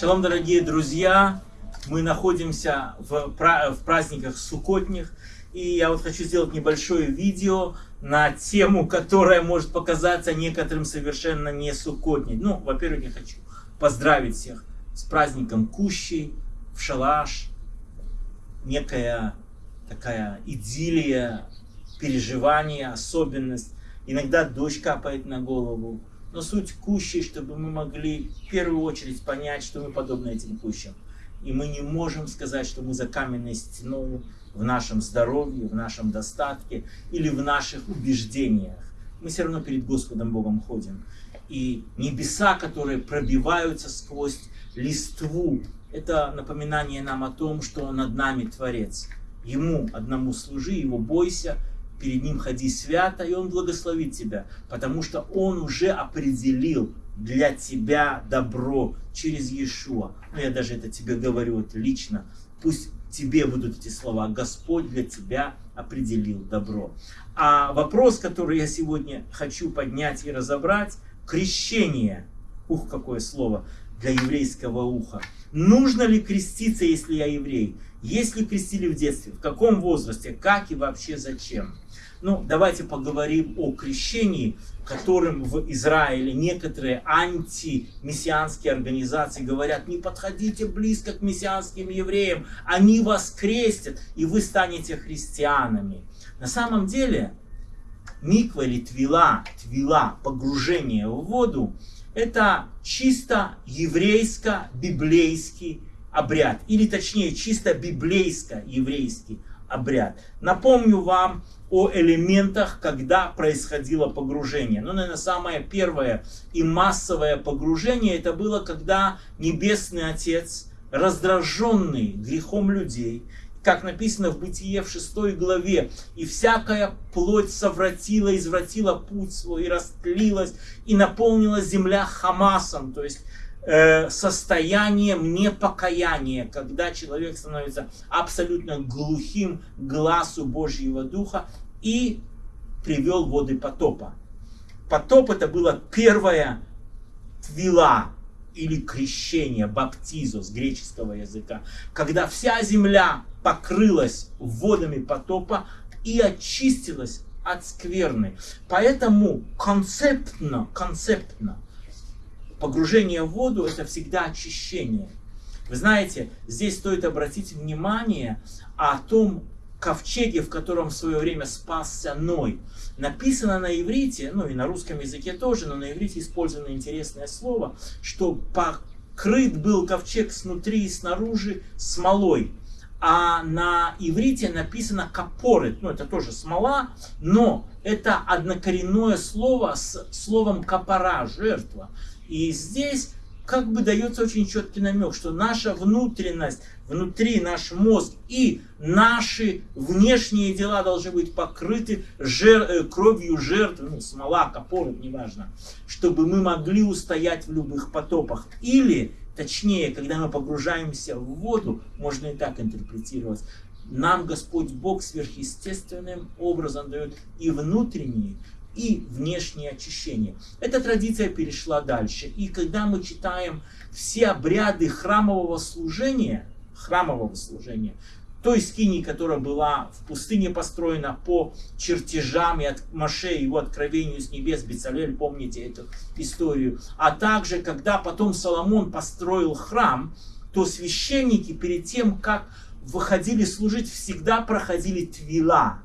Шалом, дорогие друзья! Мы находимся в, в праздниках сукотних, и я вот хочу сделать небольшое видео на тему, которая может показаться некоторым совершенно не сукотней. Ну, во-первых, я хочу поздравить всех с праздником Кущей, в шалаш, некая такая идиллия, переживание, особенность. Иногда дождь капает на голову, но суть кущей, чтобы мы могли в первую очередь понять, что мы подобны этим кущам. И мы не можем сказать, что мы за каменной стеной в нашем здоровье, в нашем достатке или в наших убеждениях. Мы все равно перед Господом Богом ходим. И небеса, которые пробиваются сквозь листву, это напоминание нам о том, что над нами Творец. Ему одному служи, Его бойся, перед Ним ходи свято, и Он благословит тебя, потому что Он уже определил для тебя добро через Иешуа. Ну, я даже это тебе говорю вот лично. Пусть тебе будут эти слова. Господь для тебя определил добро. А вопрос, который я сегодня хочу поднять и разобрать, крещение. Ух, какое слово для еврейского уха. Нужно ли креститься, если я еврей? Если крестили в детстве, в каком возрасте, как и вообще зачем? Ну, давайте поговорим о крещении, которым в Израиле некоторые антимессианские организации говорят, не подходите близко к мессианским евреям, они вас крестят, и вы станете христианами. На самом деле, миква или твила, твила, погружение в воду, это чисто еврейско-библейский обряд, или точнее чисто библейско-еврейский обряд. Напомню вам о элементах, когда происходило погружение. Ну, наверное, самое первое и массовое погружение, это было, когда Небесный Отец, раздраженный грехом людей, как написано в Бытие в 6 главе, «И всякая плоть совратила, извратила путь свой, и растлилась, и наполнила земля Хамасом», то есть э, состоянием непокаяния, когда человек становится абсолютно глухим глазу Божьего Духа и привел воды потопа. Потоп это было первая твила или крещение, баптизо с греческого языка, когда вся земля покрылась водами потопа и очистилась от скверны. Поэтому концептно, концептно погружение в воду это всегда очищение. Вы знаете, здесь стоит обратить внимание о том ковчеге, в котором в свое время спасся Ной. Написано на иврите, ну и на русском языке тоже, но на иврите использовано интересное слово, что покрыт был ковчег снутри и снаружи смолой. А на иврите написано капорет, ну это тоже смола, но это однокоренное слово с словом капора, жертва. И здесь как бы дается очень четкий намек, что наша внутренность, внутри наш мозг и наши внешние дела должны быть покрыты жер, э, кровью жертв, ну, смола, капор, неважно, чтобы мы могли устоять в любых потопах. Или, точнее, когда мы погружаемся в воду, можно и так интерпретировать, нам Господь Бог сверхъестественным образом дает и внутренние, и внешнее очищение. Эта традиция перешла дальше. И когда мы читаем все обряды храмового служения, храмового служения, той скини, которая была в пустыне построена по чертежам и от Маше, его откровению с небес, Бецалель, помните эту историю. А также, когда потом Соломон построил храм, то священники перед тем, как выходили служить, всегда проходили твила,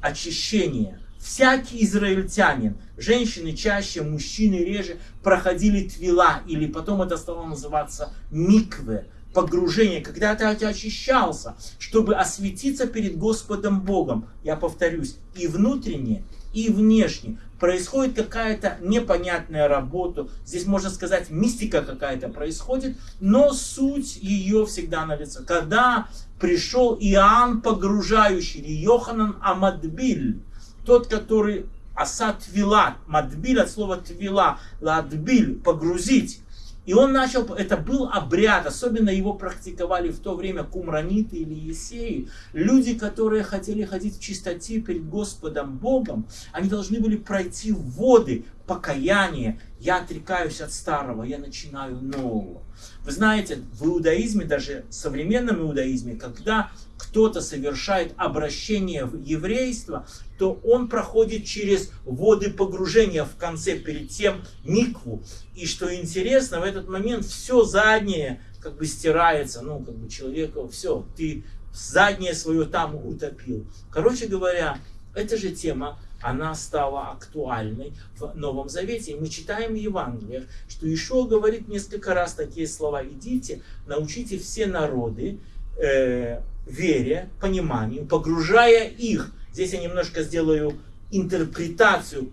очищение. Всякий израильтянин, женщины чаще, мужчины реже, проходили твила, или потом это стало называться микве, погружение, когда ты очищался, чтобы осветиться перед Господом Богом. Я повторюсь, и внутренне, и внешне. Происходит какая-то непонятная работа, здесь можно сказать мистика какая-то происходит, но суть ее всегда на лице. Когда пришел Иоанн погружающий, или Йоханан Амадбиль, тот, который асат твила, мадбиль от слова твила, ладбиль, погрузить. И он начал, это был обряд, особенно его практиковали в то время кумраниты или есеи. Люди, которые хотели ходить в чистоте перед Господом Богом, они должны были пройти воды покаяния. Я отрекаюсь от старого, я начинаю нового. Вы знаете, в иудаизме, даже в современном иудаизме, когда кто-то совершает обращение в еврейство, то он проходит через воды погружения в конце, перед тем микву. И что интересно, в этот момент все заднее как бы стирается, ну, как бы человеку, все, ты заднее свое там утопил. Короче говоря, эта же тема, она стала актуальной в Новом Завете. И мы читаем в Евангелиях, что Ишуа говорит несколько раз такие слова. Идите, научите все народы, э, вере, пониманию, погружая их. Здесь я немножко сделаю интерпретацию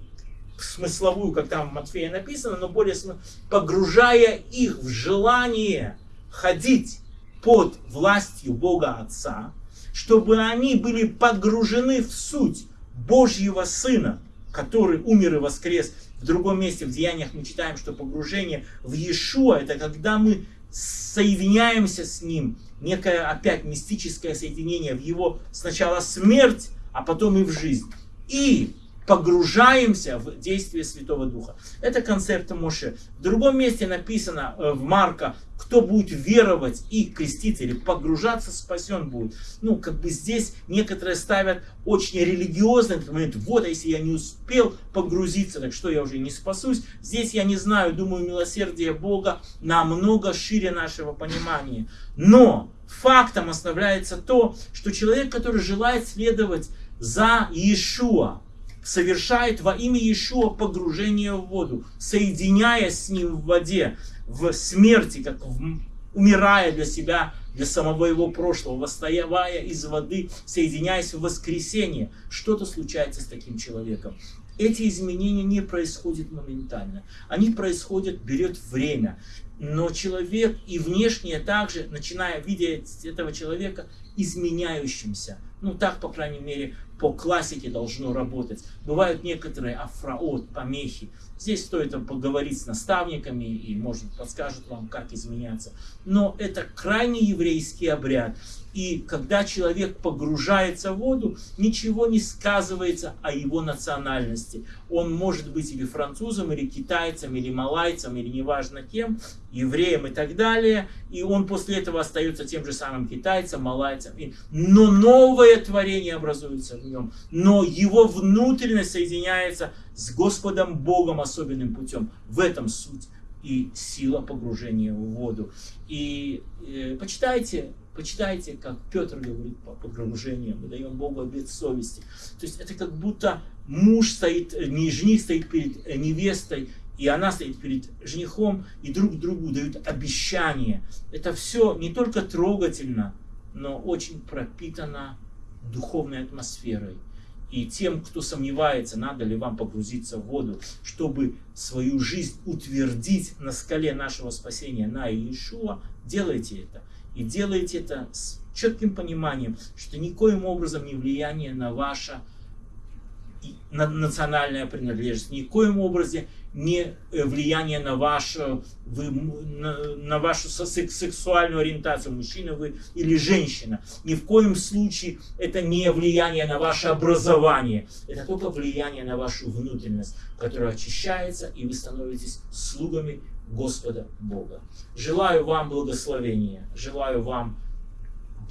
смысловую, как там в Матфея написано, но более смысл, погружая их в желание ходить под властью Бога Отца, чтобы они были погружены в суть Божьего Сына, который умер и воскрес. В другом месте, в Деяниях мы читаем, что погружение в Иешуа, это когда мы соединяемся с Ним, некое опять мистическое соединение в Его сначала смерть, а потом и в жизнь. И погружаемся в действие Святого Духа. Это концепт Моше. В другом месте написано э, в Марка, кто будет веровать и креститься или погружаться, спасен будет. Ну, как бы здесь некоторые ставят очень религиозный момент. Вот, а если я не успел погрузиться, так что я уже не спасусь. Здесь я не знаю, думаю, милосердие Бога намного шире нашего понимания. Но фактом оставляется то, что человек, который желает следовать за Иешуа, совершает во имя Иешуа погружение в воду, соединяясь с ним в воде, в смерти, как в, умирая для себя, для самого его прошлого, восставая из воды, соединяясь в воскресенье. Что-то случается с таким человеком. Эти изменения не происходят моментально. Они происходят, берет время. Но человек и внешне также, начиная видеть этого человека изменяющимся. Ну так, по крайней мере, по классике должно работать. Бывают некоторые афраот, помехи. Здесь стоит поговорить с наставниками и, может, подскажут вам, как изменяться. Но это крайне еврейский обряд. И когда человек погружается в воду, ничего не сказывается о его национальности. Он может быть или французом, или китайцем, или малайцем, или неважно кем, евреем и так далее. И он после этого остается тем же самым китайцем, малайцем. Но новое творение образуется в нем. Но его внутренность соединяется с Господом Богом особенным путем. В этом суть и сила погружения в воду. И э, почитайте Почитайте, как Петр говорит по погружению, мы даем Богу обет совести. То есть это как будто муж стоит, не жених стоит перед невестой, и она стоит перед женихом, и друг другу дают обещание. Это все не только трогательно, но очень пропитано духовной атмосферой. И тем, кто сомневается, надо ли вам погрузиться в воду, чтобы свою жизнь утвердить на скале нашего спасения, на Иешуа, делайте это. И делаете это с четким пониманием, что никоим образом не влияние на ваше на национальная принадлежность, никоим образом не э, влияние на вашу, вы, на, на вашу сексуальную ориентацию, мужчина вы или женщина. Ни в коем случае это не влияние на ваше образование. Это только влияние на вашу внутренность, которая очищается, и вы становитесь слугами Господа Бога. Желаю вам благословения, желаю вам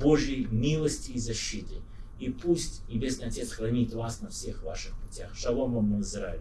Божьей милости и защиты. И пусть Небесный Отец хранит вас на всех ваших путях. Шалом вам, Израиль.